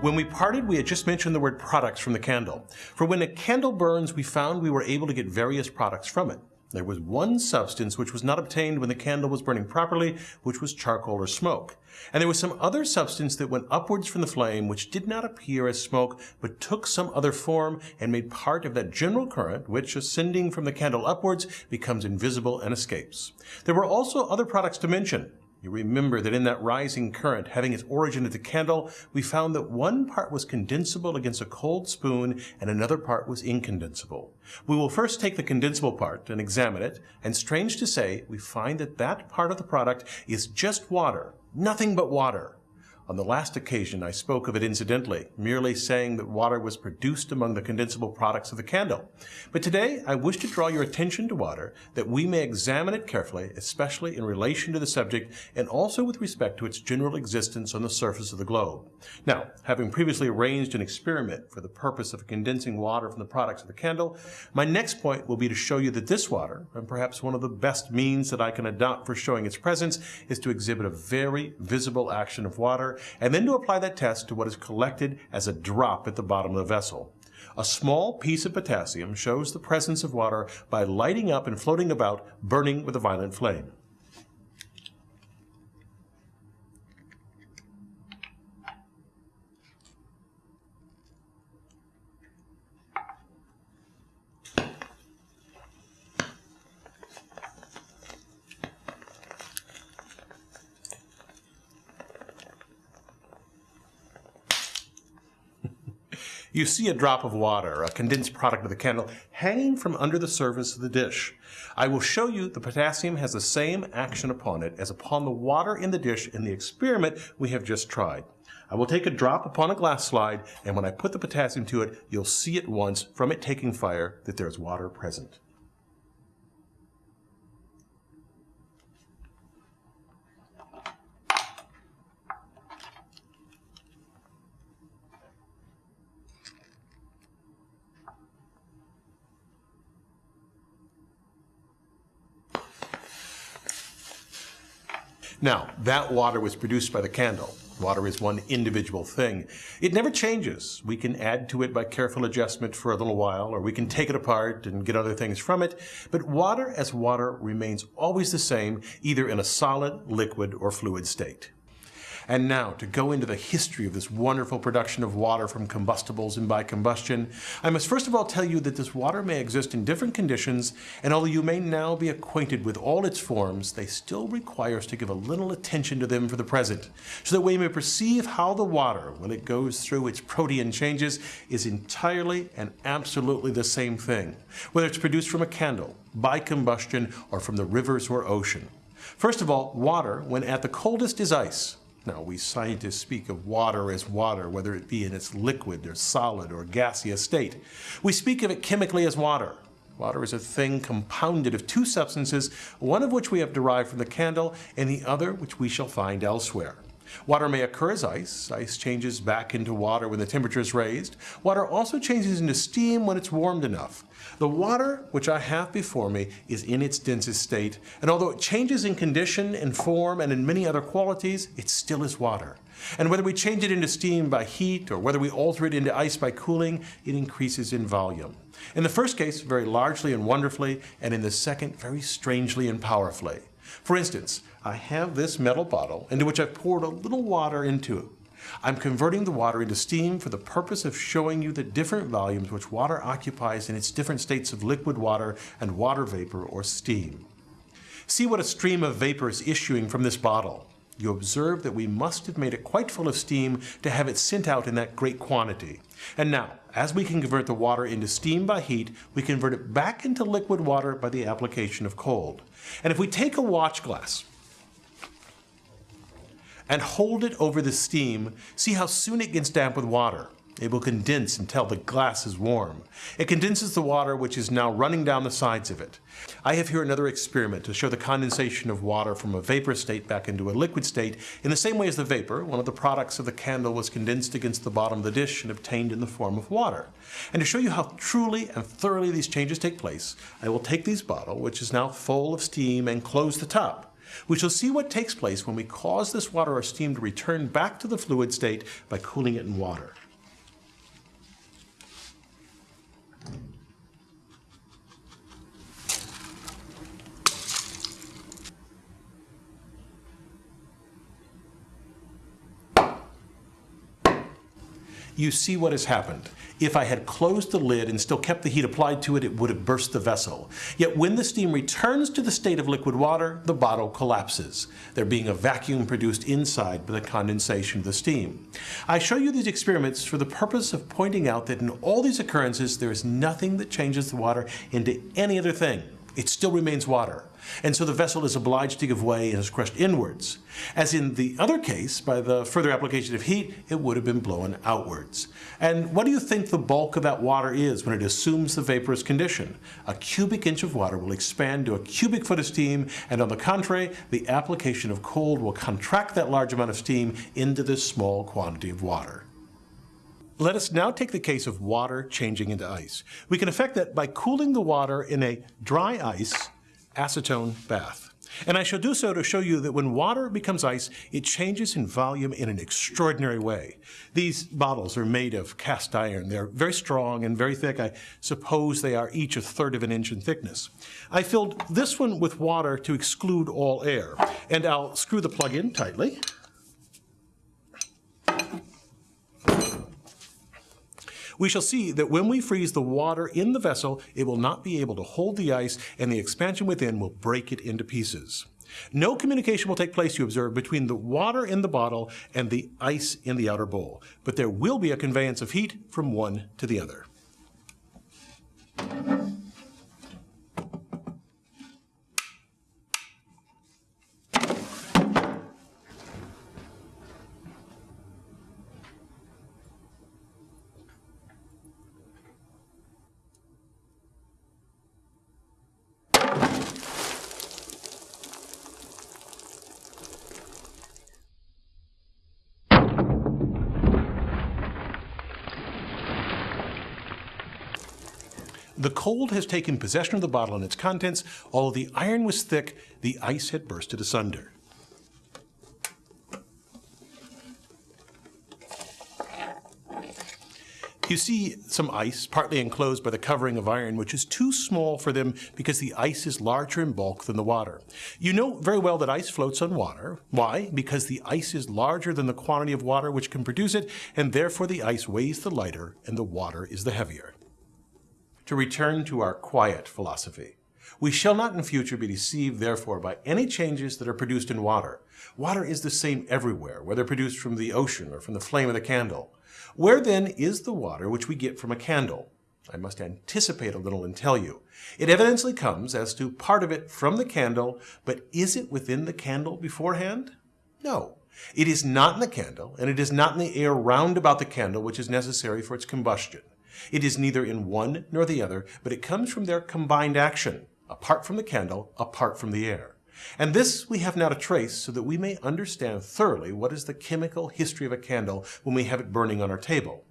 When we parted, we had just mentioned the word products from the candle. For when a candle burns, we found we were able to get various products from it. There was one substance which was not obtained when the candle was burning properly, which was charcoal or smoke. And there was some other substance that went upwards from the flame, which did not appear as smoke, but took some other form and made part of that general current, which, ascending from the candle upwards, becomes invisible and escapes. There were also other products to mention. You remember that in that rising current, having its origin at the candle, we found that one part was condensable against a cold spoon and another part was incondensable. We will first take the condensable part and examine it, and strange to say, we find that that part of the product is just water, nothing but water. On the last occasion, I spoke of it incidentally, merely saying that water was produced among the condensable products of the candle. But today, I wish to draw your attention to water, that we may examine it carefully, especially in relation to the subject, and also with respect to its general existence on the surface of the globe. Now, having previously arranged an experiment for the purpose of condensing water from the products of the candle, my next point will be to show you that this water, and perhaps one of the best means that I can adopt for showing its presence, is to exhibit a very visible action of water and then to apply that test to what is collected as a drop at the bottom of the vessel. A small piece of potassium shows the presence of water by lighting up and floating about, burning with a violent flame. You see a drop of water, a condensed product of the candle, hanging from under the surface of the dish. I will show you the potassium has the same action upon it as upon the water in the dish in the experiment we have just tried. I will take a drop upon a glass slide, and when I put the potassium to it, you'll see at once from it taking fire that there is water present. Now, that water was produced by the candle. Water is one individual thing. It never changes. We can add to it by careful adjustment for a little while, or we can take it apart and get other things from it. But water as water remains always the same, either in a solid, liquid, or fluid state. And now, to go into the history of this wonderful production of water from combustibles and by combustion, I must first of all tell you that this water may exist in different conditions, and although you may now be acquainted with all its forms, they still require us to give a little attention to them for the present, so that we may perceive how the water, when it goes through its protean changes, is entirely and absolutely the same thing, whether it's produced from a candle, by combustion, or from the rivers or ocean. First of all, water, when at the coldest, is ice. Now, we scientists speak of water as water, whether it be in its liquid or solid or gaseous state. We speak of it chemically as water. Water is a thing compounded of two substances, one of which we have derived from the candle, and the other which we shall find elsewhere. Water may occur as ice. Ice changes back into water when the temperature is raised. Water also changes into steam when it's warmed enough. The water which I have before me is in its densest state, and although it changes in condition, in form, and in many other qualities, it still is water. And whether we change it into steam by heat or whether we alter it into ice by cooling, it increases in volume. In the first case, very largely and wonderfully, and in the second, very strangely and powerfully. For instance, I have this metal bottle into which I've poured a little water into it. I'm converting the water into steam for the purpose of showing you the different volumes which water occupies in its different states of liquid water and water vapor or steam. See what a stream of vapor is issuing from this bottle. You observe that we must have made it quite full of steam to have it sent out in that great quantity. And now, as we can convert the water into steam by heat, we convert it back into liquid water by the application of cold. And if we take a watch glass and hold it over the steam, see how soon it gets damp with water. It will condense until the glass is warm. It condenses the water which is now running down the sides of it. I have here another experiment to show the condensation of water from a vapor state back into a liquid state in the same way as the vapor, one of the products of the candle was condensed against the bottom of the dish and obtained in the form of water. And to show you how truly and thoroughly these changes take place, I will take this bottle, which is now full of steam, and close the top. We shall see what takes place when we cause this water or steam to return back to the fluid state by cooling it in water. You see what has happened. If I had closed the lid and still kept the heat applied to it, it would have burst the vessel. Yet when the steam returns to the state of liquid water, the bottle collapses, there being a vacuum produced inside by the condensation of the steam. I show you these experiments for the purpose of pointing out that in all these occurrences, there is nothing that changes the water into any other thing it still remains water. And so the vessel is obliged to give way and is crushed inwards. As in the other case, by the further application of heat, it would have been blown outwards. And what do you think the bulk of that water is when it assumes the vaporous condition? A cubic inch of water will expand to a cubic foot of steam, and on the contrary, the application of cold will contract that large amount of steam into this small quantity of water. Let us now take the case of water changing into ice. We can affect that by cooling the water in a dry ice acetone bath. And I shall do so to show you that when water becomes ice, it changes in volume in an extraordinary way. These bottles are made of cast iron. They're very strong and very thick. I suppose they are each a third of an inch in thickness. I filled this one with water to exclude all air. And I'll screw the plug in tightly. We shall see that when we freeze the water in the vessel, it will not be able to hold the ice and the expansion within will break it into pieces. No communication will take place, you observe, between the water in the bottle and the ice in the outer bowl, but there will be a conveyance of heat from one to the other. The cold has taken possession of the bottle and its contents. Although the iron was thick, the ice had bursted asunder. You see some ice, partly enclosed by the covering of iron, which is too small for them because the ice is larger in bulk than the water. You know very well that ice floats on water. Why? Because the ice is larger than the quantity of water which can produce it, and therefore the ice weighs the lighter and the water is the heavier to return to our quiet philosophy. We shall not in future be deceived, therefore, by any changes that are produced in water. Water is the same everywhere, whether produced from the ocean or from the flame of the candle. Where then is the water which we get from a candle? I must anticipate a little and tell you. It evidently comes as to part of it from the candle, but is it within the candle beforehand? No. It is not in the candle, and it is not in the air round about the candle which is necessary for its combustion. It is neither in one nor the other, but it comes from their combined action, apart from the candle, apart from the air. And this we have now to trace so that we may understand thoroughly what is the chemical history of a candle when we have it burning on our table.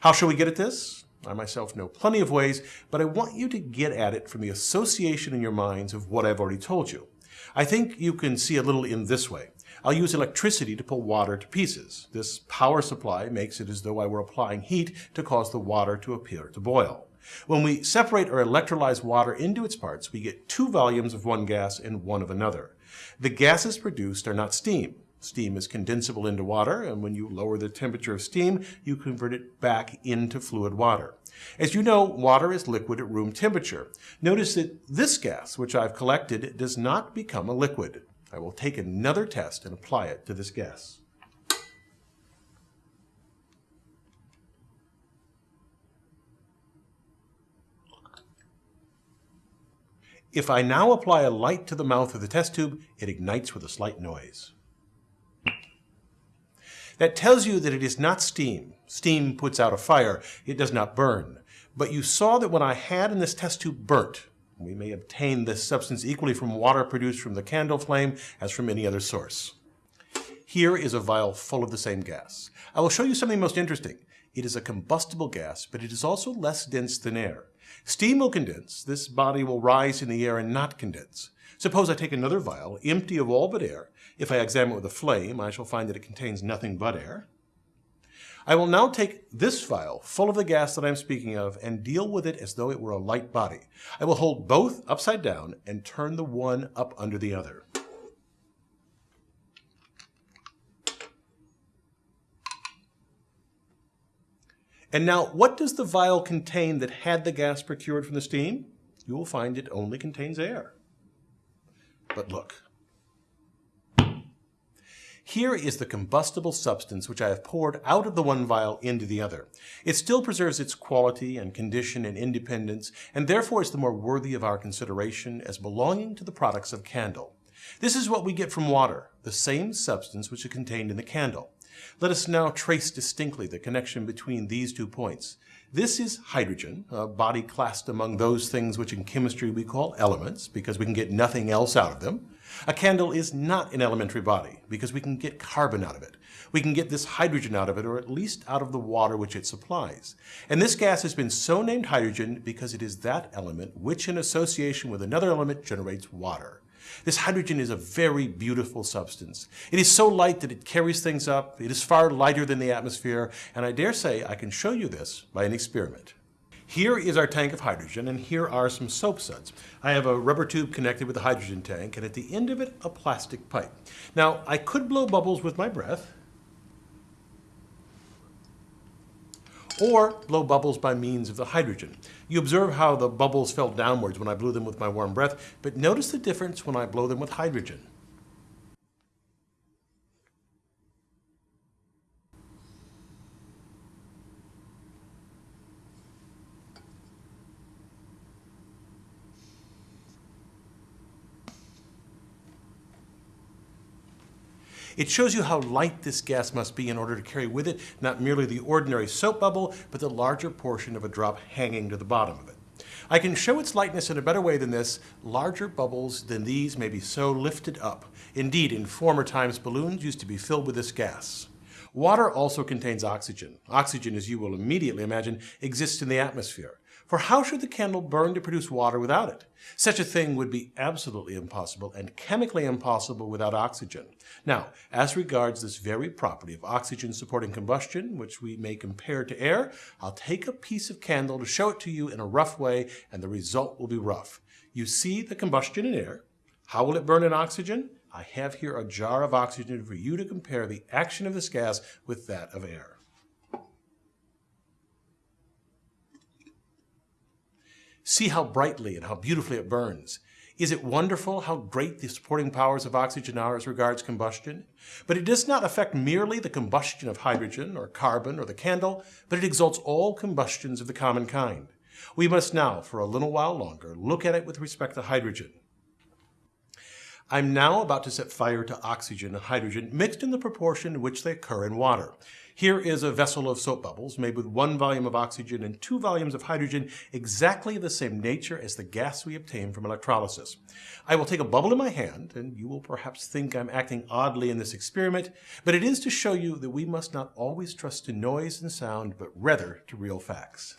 How shall we get at this? I myself know plenty of ways, but I want you to get at it from the association in your minds of what I've already told you. I think you can see a little in this way. I'll use electricity to pull water to pieces. This power supply makes it as though I were applying heat to cause the water to appear to boil. When we separate or electrolyze water into its parts, we get two volumes of one gas and one of another. The gases produced are not steam. Steam is condensable into water, and when you lower the temperature of steam, you convert it back into fluid water. As you know, water is liquid at room temperature. Notice that this gas, which I've collected, does not become a liquid. I will take another test and apply it to this gas. If I now apply a light to the mouth of the test tube, it ignites with a slight noise. That tells you that it is not steam. Steam puts out a fire. It does not burn. But you saw that when I had in this test tube burnt, we may obtain this substance equally from water produced from the candle flame as from any other source. Here is a vial full of the same gas. I will show you something most interesting. It is a combustible gas, but it is also less dense than air. Steam will condense. This body will rise in the air and not condense. Suppose I take another vial, empty of all but air. If I examine it with a flame, I shall find that it contains nothing but air. I will now take this vial, full of the gas that I am speaking of, and deal with it as though it were a light body. I will hold both upside down and turn the one up under the other. And now, what does the vial contain that had the gas procured from the steam? You will find it only contains air. But look, here is the combustible substance which I have poured out of the one vial into the other. It still preserves its quality and condition and independence, and therefore is the more worthy of our consideration as belonging to the products of candle. This is what we get from water, the same substance which is contained in the candle. Let us now trace distinctly the connection between these two points. This is hydrogen, a body classed among those things which in chemistry we call elements, because we can get nothing else out of them. A candle is not an elementary body because we can get carbon out of it. We can get this hydrogen out of it, or at least out of the water which it supplies. And this gas has been so named hydrogen because it is that element which in association with another element generates water. This hydrogen is a very beautiful substance. It is so light that it carries things up. It is far lighter than the atmosphere, and I dare say I can show you this by an experiment. Here is our tank of hydrogen, and here are some soap suds. I have a rubber tube connected with the hydrogen tank, and at the end of it, a plastic pipe. Now, I could blow bubbles with my breath, or blow bubbles by means of the hydrogen. You observe how the bubbles fell downwards when I blew them with my warm breath, but notice the difference when I blow them with hydrogen. It shows you how light this gas must be in order to carry with it not merely the ordinary soap bubble, but the larger portion of a drop hanging to the bottom of it. I can show its lightness in a better way than this. Larger bubbles than these may be so lifted up. Indeed, in former times, balloons used to be filled with this gas. Water also contains oxygen. Oxygen, as you will immediately imagine, exists in the atmosphere. For how should the candle burn to produce water without it? Such a thing would be absolutely impossible and chemically impossible without oxygen. Now, as regards this very property of oxygen supporting combustion, which we may compare to air, I'll take a piece of candle to show it to you in a rough way, and the result will be rough. You see the combustion in air. How will it burn in oxygen? I have here a jar of oxygen for you to compare the action of this gas with that of air. See how brightly and how beautifully it burns. Is it wonderful how great the supporting powers of oxygen are as regards combustion? But it does not affect merely the combustion of hydrogen or carbon or the candle, but it exalts all combustions of the common kind. We must now, for a little while longer, look at it with respect to hydrogen. I'm now about to set fire to oxygen and hydrogen mixed in the proportion in which they occur in water. Here is a vessel of soap bubbles made with one volume of oxygen and two volumes of hydrogen, exactly the same nature as the gas we obtain from electrolysis. I will take a bubble in my hand, and you will perhaps think I'm acting oddly in this experiment, but it is to show you that we must not always trust to noise and sound, but rather to real facts.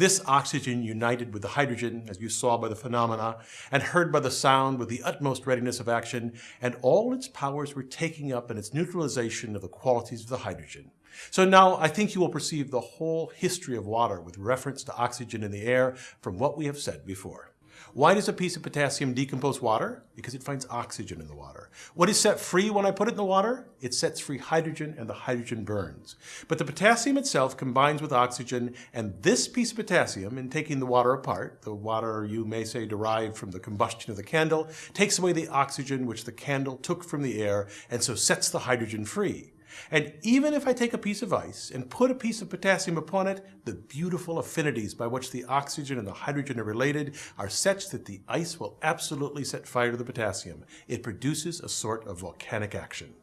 This oxygen united with the hydrogen, as you saw by the phenomena, and heard by the sound with the utmost readiness of action, and all its powers were taking up in its neutralization of the qualities of the hydrogen. So now I think you will perceive the whole history of water with reference to oxygen in the air from what we have said before. Why does a piece of potassium decompose water? Because it finds oxygen in the water. What is set free when I put it in the water? It sets free hydrogen and the hydrogen burns. But the potassium itself combines with oxygen and this piece of potassium, in taking the water apart, the water you may say derived from the combustion of the candle, takes away the oxygen which the candle took from the air and so sets the hydrogen free. And even if I take a piece of ice and put a piece of potassium upon it, the beautiful affinities by which the oxygen and the hydrogen are related are such that the ice will absolutely set fire to the potassium. It produces a sort of volcanic action.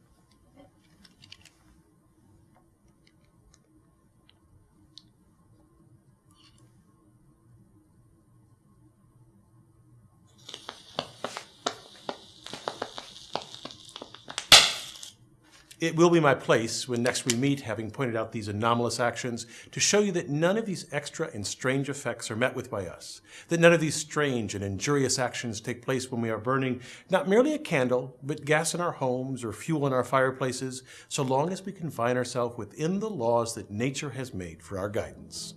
It will be my place, when next we meet, having pointed out these anomalous actions, to show you that none of these extra and strange effects are met with by us, that none of these strange and injurious actions take place when we are burning not merely a candle, but gas in our homes or fuel in our fireplaces, so long as we confine ourselves within the laws that nature has made for our guidance.